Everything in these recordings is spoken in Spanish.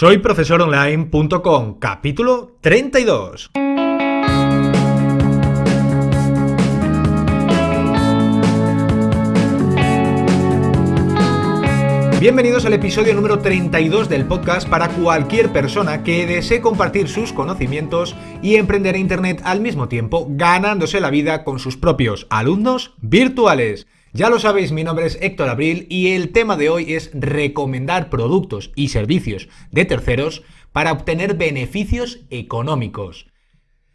Soy profesoronline.com, capítulo 32. Bienvenidos al episodio número 32 del podcast para cualquier persona que desee compartir sus conocimientos y emprender en Internet al mismo tiempo, ganándose la vida con sus propios alumnos virtuales. Ya lo sabéis, mi nombre es Héctor Abril y el tema de hoy es recomendar productos y servicios de terceros para obtener beneficios económicos.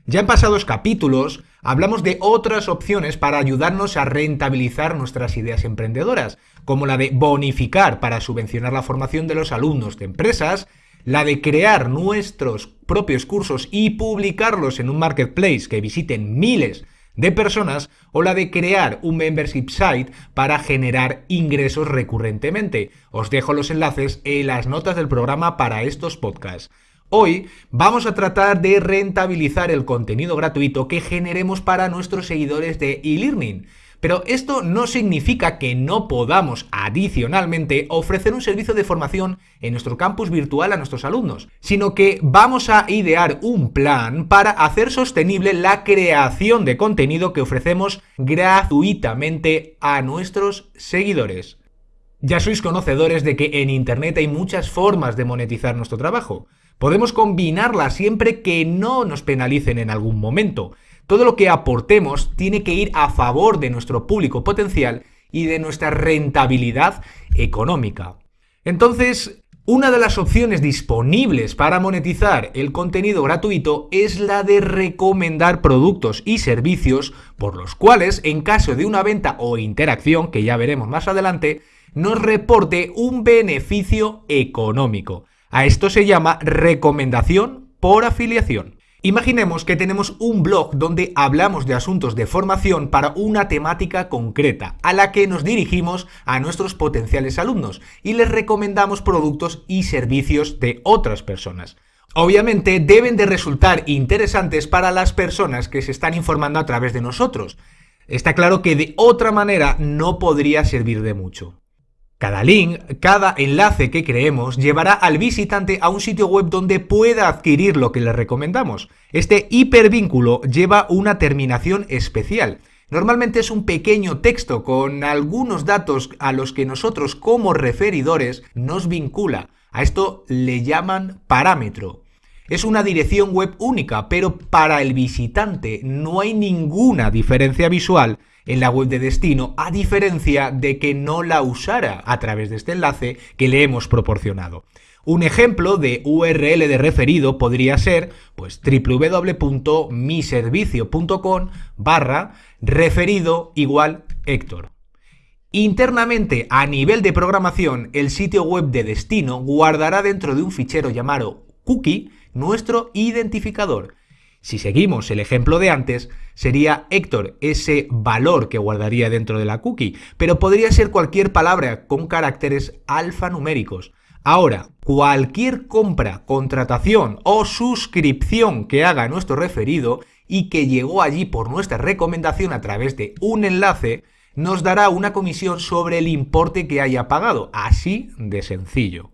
Ya en pasados capítulos hablamos de otras opciones para ayudarnos a rentabilizar nuestras ideas emprendedoras, como la de bonificar para subvencionar la formación de los alumnos de empresas, la de crear nuestros propios cursos y publicarlos en un marketplace que visiten miles de personas o la de crear un membership site para generar ingresos recurrentemente. Os dejo los enlaces en las notas del programa para estos podcasts. Hoy vamos a tratar de rentabilizar el contenido gratuito que generemos para nuestros seguidores de e-learning. Pero esto no significa que no podamos adicionalmente ofrecer un servicio de formación en nuestro campus virtual a nuestros alumnos, sino que vamos a idear un plan para hacer sostenible la creación de contenido que ofrecemos gratuitamente a nuestros seguidores. Ya sois conocedores de que en Internet hay muchas formas de monetizar nuestro trabajo. Podemos combinarlas siempre que no nos penalicen en algún momento. Todo lo que aportemos tiene que ir a favor de nuestro público potencial y de nuestra rentabilidad económica. Entonces, una de las opciones disponibles para monetizar el contenido gratuito es la de recomendar productos y servicios por los cuales, en caso de una venta o interacción, que ya veremos más adelante, nos reporte un beneficio económico. A esto se llama recomendación por afiliación. Imaginemos que tenemos un blog donde hablamos de asuntos de formación para una temática concreta, a la que nos dirigimos a nuestros potenciales alumnos y les recomendamos productos y servicios de otras personas. Obviamente deben de resultar interesantes para las personas que se están informando a través de nosotros. Está claro que de otra manera no podría servir de mucho. Cada link, cada enlace que creemos llevará al visitante a un sitio web donde pueda adquirir lo que le recomendamos. Este hipervínculo lleva una terminación especial. Normalmente es un pequeño texto con algunos datos a los que nosotros como referidores nos vincula. A esto le llaman parámetro. Es una dirección web única, pero para el visitante no hay ninguna diferencia visual en la web de destino, a diferencia de que no la usara a través de este enlace que le hemos proporcionado. Un ejemplo de URL de referido podría ser pues www.miservicio.com barra referido igual Héctor. Internamente, a nivel de programación, el sitio web de destino guardará dentro de un fichero llamado cookie nuestro identificador si seguimos el ejemplo de antes, sería Héctor ese valor que guardaría dentro de la cookie, pero podría ser cualquier palabra con caracteres alfanuméricos. Ahora, cualquier compra, contratación o suscripción que haga nuestro referido y que llegó allí por nuestra recomendación a través de un enlace, nos dará una comisión sobre el importe que haya pagado, así de sencillo.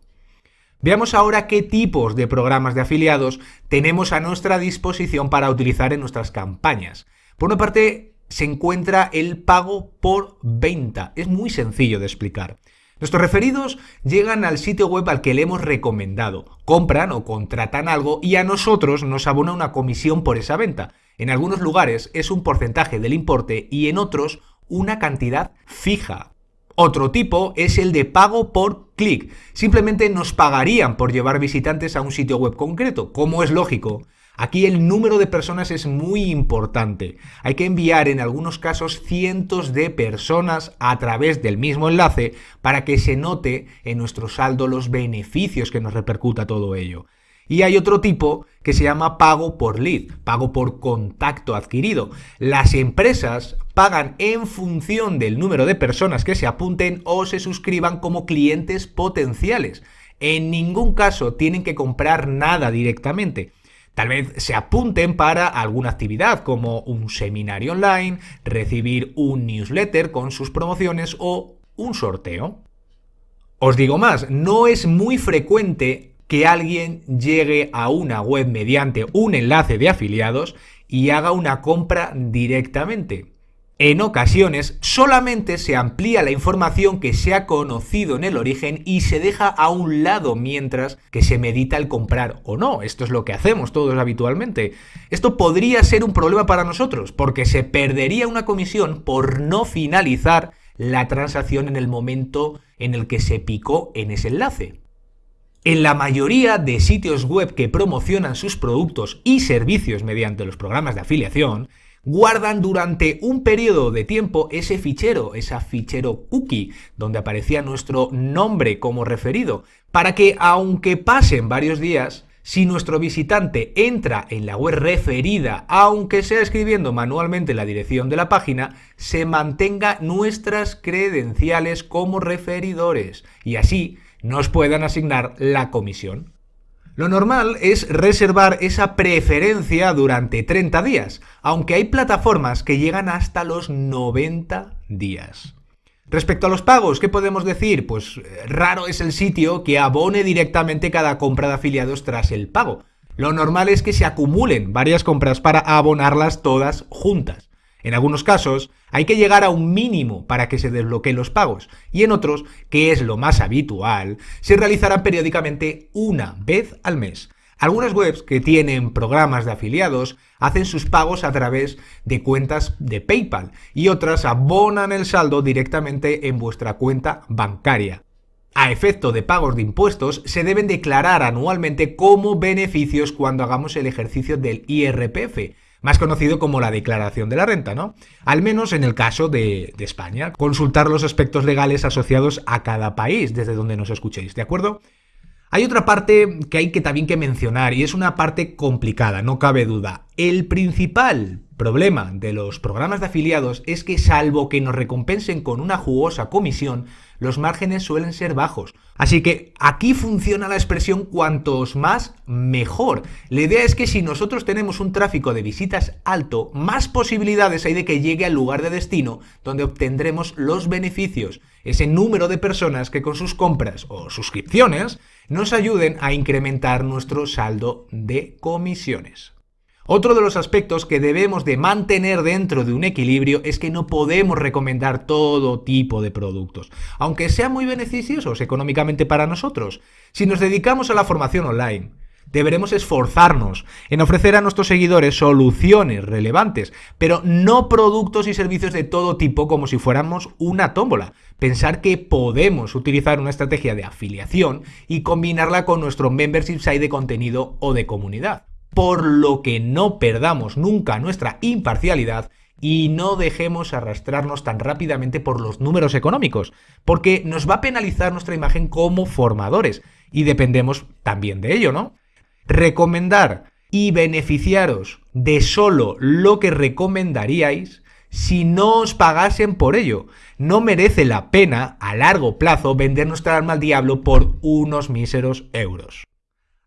Veamos ahora qué tipos de programas de afiliados tenemos a nuestra disposición para utilizar en nuestras campañas. Por una parte, se encuentra el pago por venta. Es muy sencillo de explicar. Nuestros referidos llegan al sitio web al que le hemos recomendado, compran o contratan algo y a nosotros nos abona una comisión por esa venta. En algunos lugares es un porcentaje del importe y en otros una cantidad fija. Otro tipo es el de pago por clic. Simplemente nos pagarían por llevar visitantes a un sitio web concreto, como es lógico. Aquí el número de personas es muy importante. Hay que enviar en algunos casos cientos de personas a través del mismo enlace para que se note en nuestro saldo los beneficios que nos repercuta todo ello. Y hay otro tipo que se llama pago por lead, pago por contacto adquirido. Las empresas pagan en función del número de personas que se apunten o se suscriban como clientes potenciales. En ningún caso tienen que comprar nada directamente. Tal vez se apunten para alguna actividad como un seminario online, recibir un newsletter con sus promociones o un sorteo. Os digo más, no es muy frecuente que alguien llegue a una web mediante un enlace de afiliados y haga una compra directamente. En ocasiones solamente se amplía la información que se ha conocido en el origen y se deja a un lado mientras que se medita el comprar o no. Esto es lo que hacemos todos habitualmente. Esto podría ser un problema para nosotros porque se perdería una comisión por no finalizar la transacción en el momento en el que se picó en ese enlace. En la mayoría de sitios web que promocionan sus productos y servicios mediante los programas de afiliación, guardan durante un periodo de tiempo ese fichero, esa fichero cookie, donde aparecía nuestro nombre como referido, para que aunque pasen varios días, si nuestro visitante entra en la web referida, aunque sea escribiendo manualmente la dirección de la página, se mantenga nuestras credenciales como referidores y así nos puedan asignar la comisión. Lo normal es reservar esa preferencia durante 30 días, aunque hay plataformas que llegan hasta los 90 días. Respecto a los pagos, ¿qué podemos decir? Pues eh, raro es el sitio que abone directamente cada compra de afiliados tras el pago. Lo normal es que se acumulen varias compras para abonarlas todas juntas. En algunos casos hay que llegar a un mínimo para que se desbloqueen los pagos y en otros, que es lo más habitual, se realizarán periódicamente una vez al mes. Algunas webs que tienen programas de afiliados hacen sus pagos a través de cuentas de PayPal y otras abonan el saldo directamente en vuestra cuenta bancaria. A efecto de pagos de impuestos, se deben declarar anualmente como beneficios cuando hagamos el ejercicio del IRPF, más conocido como la declaración de la renta, ¿no? Al menos en el caso de, España. Consultar los aspectos legales asociados a cada país desde donde nos escuchéis, ¿de acuerdo? Hay otra parte que hay que también que mencionar y es una parte complicada, no cabe duda. El principal problema de los programas de afiliados es que salvo que nos recompensen con una jugosa comisión, los márgenes suelen ser bajos. Así que aquí funciona la expresión cuantos más, mejor. La idea es que si nosotros tenemos un tráfico de visitas alto, más posibilidades hay de que llegue al lugar de destino donde obtendremos los beneficios, ese número de personas que con sus compras o suscripciones nos ayuden a incrementar nuestro saldo de comisiones. Otro de los aspectos que debemos de mantener dentro de un equilibrio es que no podemos recomendar todo tipo de productos, aunque sean muy beneficiosos económicamente para nosotros. Si nos dedicamos a la formación online, deberemos esforzarnos en ofrecer a nuestros seguidores soluciones relevantes, pero no productos y servicios de todo tipo como si fuéramos una tómbola. Pensar que podemos utilizar una estrategia de afiliación y combinarla con nuestro membership site de contenido o de comunidad por lo que no perdamos nunca nuestra imparcialidad y no dejemos arrastrarnos tan rápidamente por los números económicos, porque nos va a penalizar nuestra imagen como formadores y dependemos también de ello, ¿no? Recomendar y beneficiaros de solo lo que recomendaríais si no os pagasen por ello. No merece la pena a largo plazo vender nuestra alma al diablo por unos míseros euros.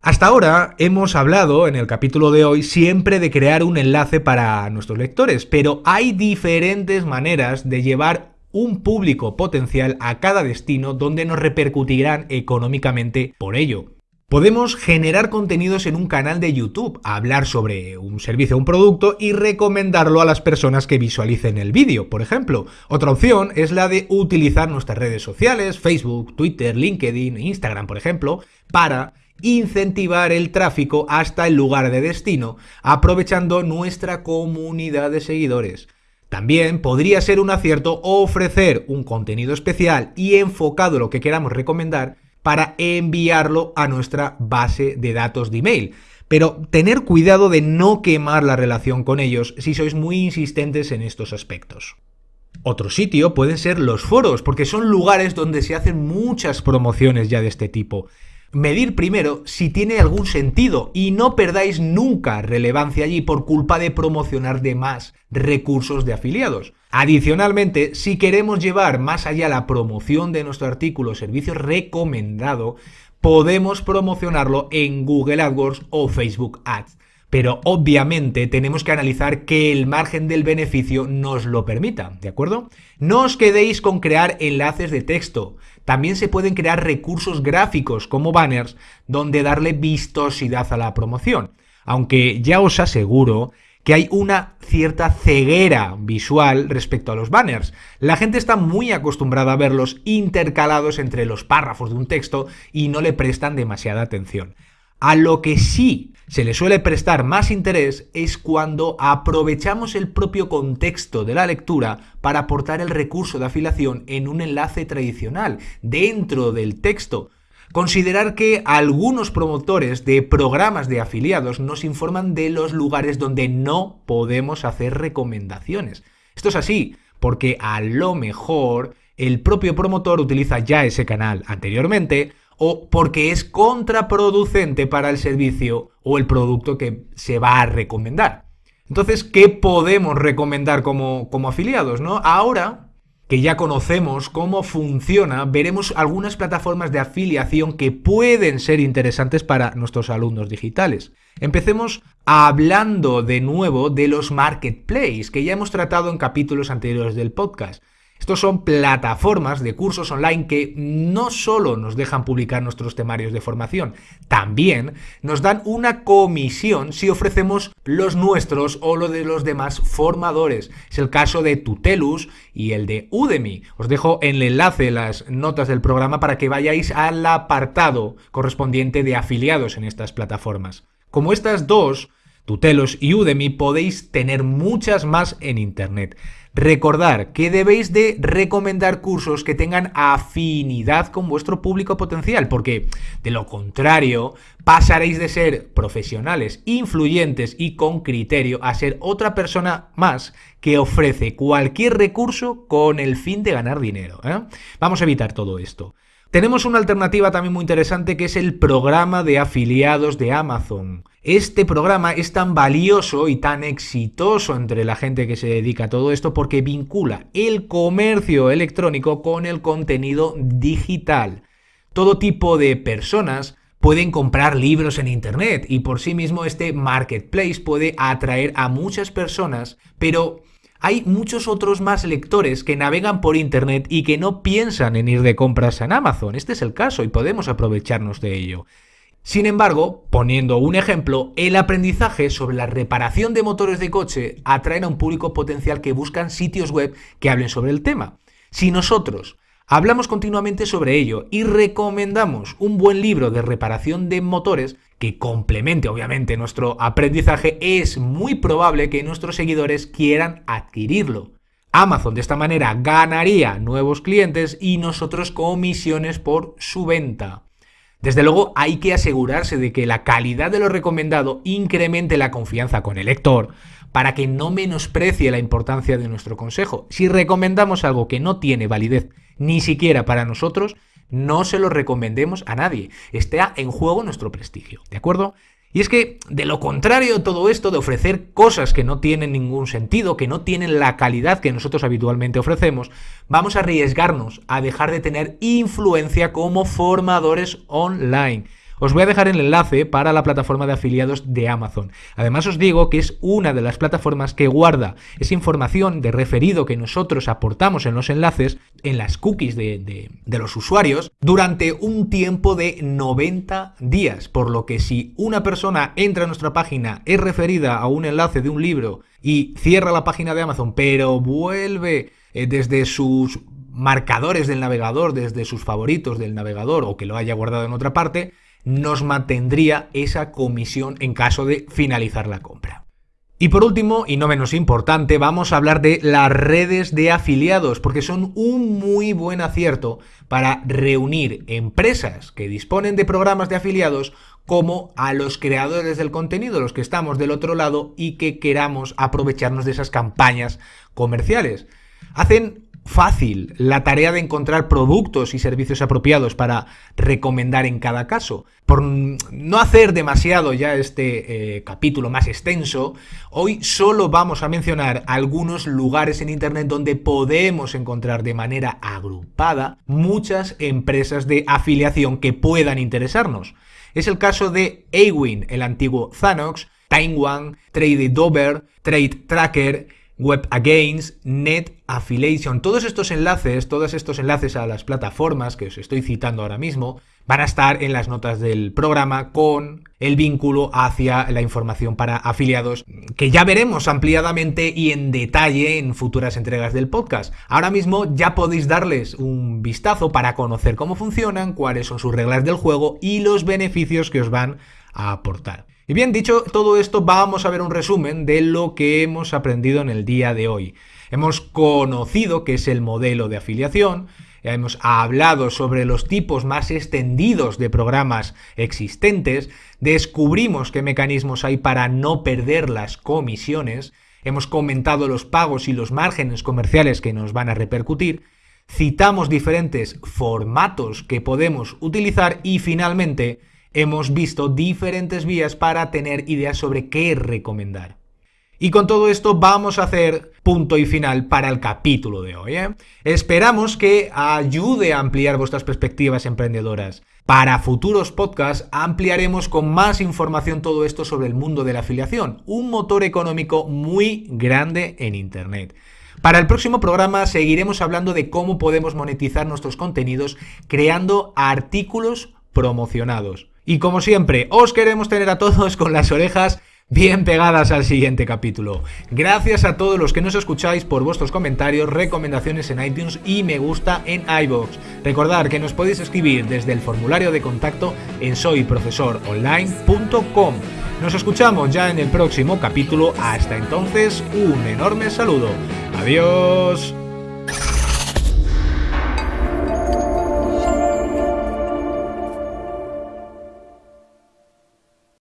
Hasta ahora hemos hablado en el capítulo de hoy siempre de crear un enlace para nuestros lectores, pero hay diferentes maneras de llevar un público potencial a cada destino donde nos repercutirán económicamente por ello. Podemos generar contenidos en un canal de YouTube, hablar sobre un servicio o un producto y recomendarlo a las personas que visualicen el vídeo, por ejemplo. Otra opción es la de utilizar nuestras redes sociales, Facebook, Twitter, LinkedIn, Instagram, por ejemplo, para incentivar el tráfico hasta el lugar de destino, aprovechando nuestra comunidad de seguidores. También podría ser un acierto ofrecer un contenido especial y enfocado lo que queramos recomendar para enviarlo a nuestra base de datos de email. Pero tener cuidado de no quemar la relación con ellos si sois muy insistentes en estos aspectos. Otro sitio pueden ser los foros, porque son lugares donde se hacen muchas promociones ya de este tipo medir primero si tiene algún sentido y no perdáis nunca relevancia allí por culpa de promocionar de más recursos de afiliados. Adicionalmente, si queremos llevar más allá la promoción de nuestro artículo o servicio recomendado, podemos promocionarlo en Google AdWords o Facebook Ads pero obviamente tenemos que analizar que el margen del beneficio nos lo permita, ¿de acuerdo? No os quedéis con crear enlaces de texto, también se pueden crear recursos gráficos como banners donde darle vistosidad a la promoción, aunque ya os aseguro que hay una cierta ceguera visual respecto a los banners. La gente está muy acostumbrada a verlos intercalados entre los párrafos de un texto y no le prestan demasiada atención. A lo que sí se le suele prestar más interés es cuando aprovechamos el propio contexto de la lectura para aportar el recurso de afiliación en un enlace tradicional dentro del texto. Considerar que algunos promotores de programas de afiliados nos informan de los lugares donde no podemos hacer recomendaciones. Esto es así, porque a lo mejor el propio promotor utiliza ya ese canal anteriormente o porque es contraproducente para el servicio o el producto que se va a recomendar. Entonces, ¿qué podemos recomendar como, como afiliados? ¿no? Ahora que ya conocemos cómo funciona, veremos algunas plataformas de afiliación que pueden ser interesantes para nuestros alumnos digitales. Empecemos hablando de nuevo de los marketplaces que ya hemos tratado en capítulos anteriores del podcast. Estos son plataformas de cursos online que no solo nos dejan publicar nuestros temarios de formación, también nos dan una comisión si ofrecemos los nuestros o los de los demás formadores. Es el caso de Tutelus y el de Udemy. Os dejo en el enlace las notas del programa para que vayáis al apartado correspondiente de afiliados en estas plataformas. Como estas dos, Tutelos y Udemy, podéis tener muchas más en Internet. Recordar que debéis de recomendar cursos que tengan afinidad con vuestro público potencial, porque de lo contrario pasaréis de ser profesionales, influyentes y con criterio a ser otra persona más que ofrece cualquier recurso con el fin de ganar dinero. ¿eh? Vamos a evitar todo esto. Tenemos una alternativa también muy interesante que es el programa de afiliados de Amazon. Este programa es tan valioso y tan exitoso entre la gente que se dedica a todo esto porque vincula el comercio electrónico con el contenido digital. Todo tipo de personas pueden comprar libros en Internet y por sí mismo este marketplace puede atraer a muchas personas, pero hay muchos otros más lectores que navegan por Internet y que no piensan en ir de compras en Amazon. Este es el caso y podemos aprovecharnos de ello. Sin embargo, poniendo un ejemplo, el aprendizaje sobre la reparación de motores de coche atrae a un público potencial que buscan sitios web que hablen sobre el tema. Si nosotros hablamos continuamente sobre ello y recomendamos un buen libro de reparación de motores, que complemente obviamente nuestro aprendizaje, es muy probable que nuestros seguidores quieran adquirirlo. Amazon de esta manera ganaría nuevos clientes y nosotros comisiones por su venta. Desde luego hay que asegurarse de que la calidad de lo recomendado incremente la confianza con el lector para que no menosprecie la importancia de nuestro consejo. Si recomendamos algo que no tiene validez ni siquiera para nosotros, no se lo recomendemos a nadie. Está en juego nuestro prestigio, ¿de acuerdo? Y es que, de lo contrario todo esto, de ofrecer cosas que no tienen ningún sentido, que no tienen la calidad que nosotros habitualmente ofrecemos, vamos a arriesgarnos a dejar de tener influencia como formadores online. Os voy a dejar el enlace para la plataforma de afiliados de Amazon. Además os digo que es una de las plataformas que guarda esa información de referido que nosotros aportamos en los enlaces, en las cookies de, los usuarios, durante un tiempo de 90 días. Por lo que si una persona entra a nuestra página, es referida a un enlace de un libro y cierra la página de Amazon, pero vuelve eh, desde sus marcadores del navegador, desde sus favoritos del navegador o que lo haya guardado en otra parte, nos mantendría esa comisión en caso de finalizar la compra. Y por último, y no menos importante, vamos a hablar de las redes de afiliados, porque son un muy buen acierto para reunir empresas que disponen de programas de afiliados como a los creadores del contenido, los que estamos del otro lado y que queramos aprovecharnos de esas campañas comerciales. Hacen fácil la tarea de encontrar productos y servicios apropiados para recomendar en cada caso. Por no hacer demasiado ya este eh, capítulo más extenso, hoy solo vamos a mencionar algunos lugares en Internet donde podemos encontrar de manera agrupada muchas empresas de afiliación que puedan interesarnos. Es el caso de Awin, el antiguo Zanox, Time One, Trade Dover, Trade Tracker, Web Against, Net Affiliation. Todos estos enlaces, todos estos enlaces a las plataformas que os estoy citando ahora mismo, van a estar en las notas del programa con el vínculo hacia la información para afiliados que ya veremos ampliadamente y en detalle en futuras entregas del podcast. Ahora mismo ya podéis darles un vistazo para conocer cómo funcionan, cuáles son sus reglas del juego y los beneficios que os van a aportar. Y bien, dicho todo esto, vamos a ver un resumen de lo que hemos aprendido en el día de hoy. Hemos conocido qué es el modelo de afiliación, hemos hablado sobre los tipos más extendidos de programas existentes, descubrimos qué mecanismos hay para no perder las comisiones, hemos comentado los pagos y los márgenes comerciales que nos van a repercutir, citamos diferentes formatos que podemos utilizar y finalmente hemos visto diferentes vías para tener ideas sobre qué recomendar. Y con todo esto vamos a hacer punto y final para el capítulo de hoy. ¿eh? Esperamos que ayude a ampliar vuestras perspectivas emprendedoras. Para futuros podcasts ampliaremos con más información todo esto sobre el mundo de la afiliación, un motor económico muy grande en Internet. Para el próximo programa seguiremos hablando de cómo podemos monetizar nuestros contenidos creando artículos promocionados. Y como siempre, os queremos tener a todos con las orejas bien pegadas al siguiente capítulo. Gracias a todos los que nos escucháis por vuestros comentarios, recomendaciones en iTunes y me gusta en iBox. Recordad que nos podéis escribir desde el formulario de contacto en soyprofesoronline.com. Nos escuchamos ya en el próximo capítulo. Hasta entonces, un enorme saludo. Adiós.